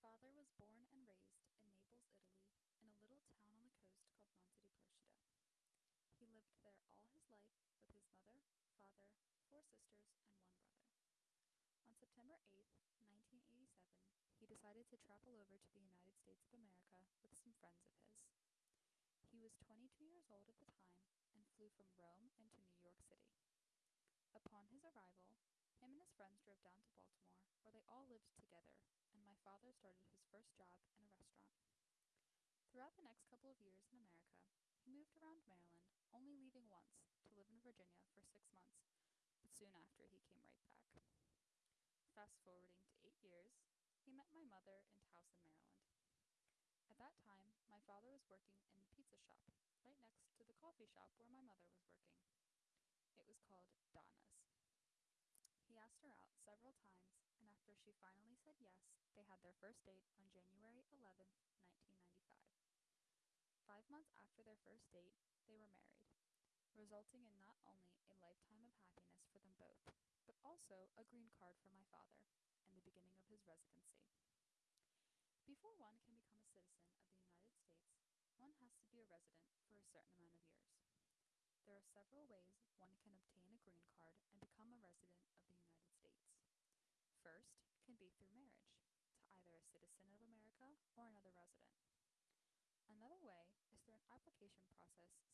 father was born and raised in Naples, Italy, in a little town on the coast called Monte di Procida. He lived there all his life with his mother, father, four sisters, and one brother. On September 8, 1987, he decided to travel over to the United States of America with some friends of his. He was 22 years old at the time and flew from Rome into New York City. Upon his arrival, him and his friends drove down to Baltimore, where they all lived together, father started his first job in a restaurant. Throughout the next couple of years in America, he moved around Maryland, only leaving once to live in Virginia for six months, but soon after he came right back. Fast forwarding to eight years, he met my mother in Towson, Maryland. At that time, my father was working in a pizza shop right next to the coffee shop where my mother was working. It was called Donna's. He asked her out several times, after she finally said yes, they had their first date on January 11, 1995. Five months after their first date, they were married, resulting in not only a lifetime of happiness for them both, but also a green card for my father and the beginning of his residency. Before one can become a citizen of the United States, one has to be a resident for a certain amount of years. There are several ways one can obtain a green card and become a resident of the United States. First can be through marriage to either a citizen of America or another resident. Another way is through an application process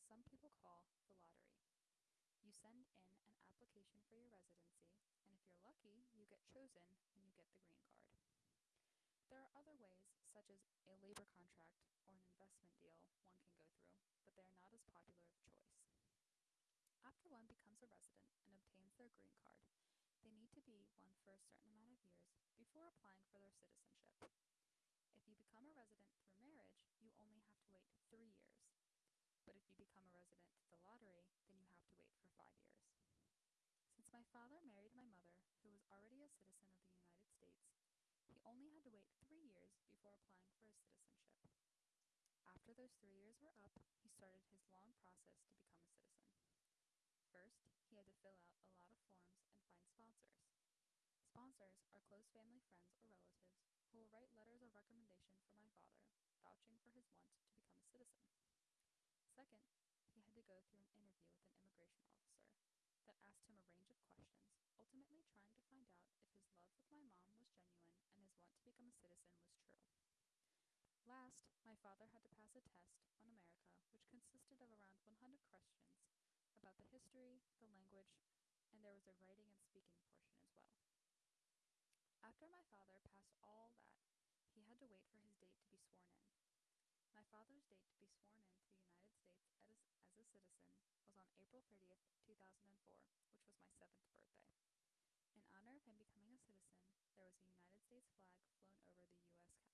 some people call the lottery. You send in an application for your residency, and if you're lucky, you get chosen and you get the green card. There are other ways, such as a labor contract or an investment deal, one can go through, but they are not as popular of choice. After one becomes a resident and obtains their green card, they need to be a certain amount of years before applying for their citizenship. If you become a resident through marriage, you only have to wait three years. But if you become a resident through the lottery, then you have to wait for five years. Since my father married my mother, who was already a citizen of the United States, he only had to wait three years before applying for his citizenship. After those three years were up, he started his long process to become a citizen. First, he had to fill out a lot of forms and find sponsors. Sponsors are close family friends or relatives who will write letters of recommendation for my father, vouching for his want to become a citizen. Second, he had to go through an interview with an immigration officer that asked him a range of questions, ultimately trying to find out if his love with my mom was genuine and his want to become a citizen was true. Last, my father had to pass a test on America, which consisted of around 100 questions about the history, the language, and there was a writing and speaking portion as well. After my father passed all that, he had to wait for his date to be sworn in. My father's date to be sworn into the United States as, as a citizen was on April 30th, 2004, which was my seventh birthday. In honor of him becoming a citizen, there was a United States flag flown over the